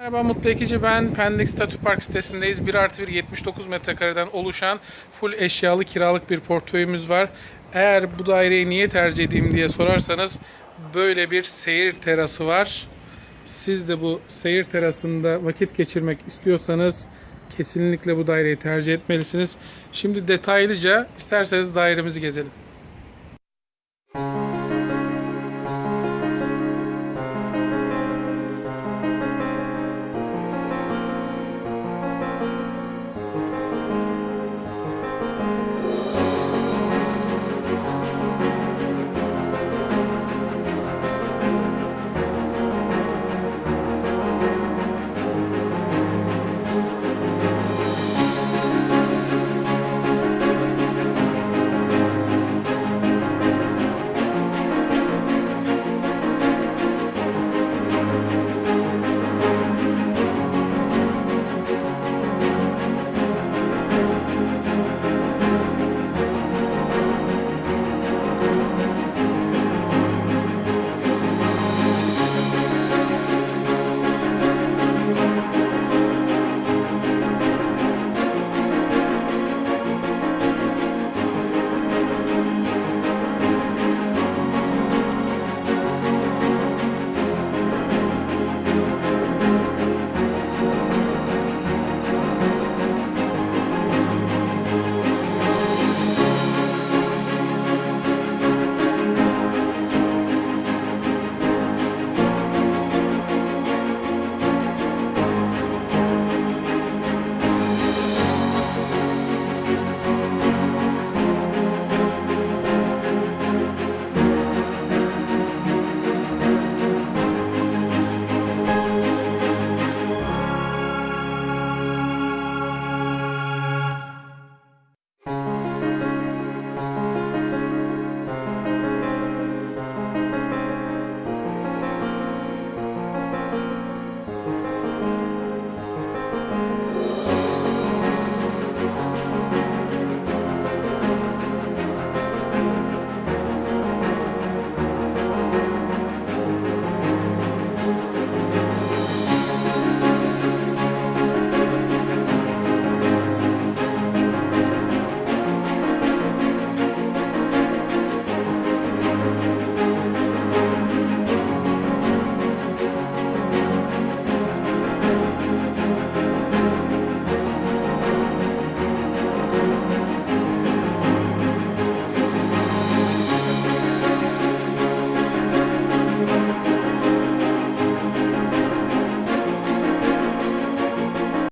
Merhaba Mutlu Ekici ben. Pendik Statü Park sitesindeyiz. 1 artı 1 79 metrekareden oluşan full eşyalı kiralık bir portföyümüz var. Eğer bu daireyi niye tercih edeyim diye sorarsanız böyle bir seyir terası var. Siz de bu seyir terasında vakit geçirmek istiyorsanız kesinlikle bu daireyi tercih etmelisiniz. Şimdi detaylıca isterseniz dairemizi gezelim.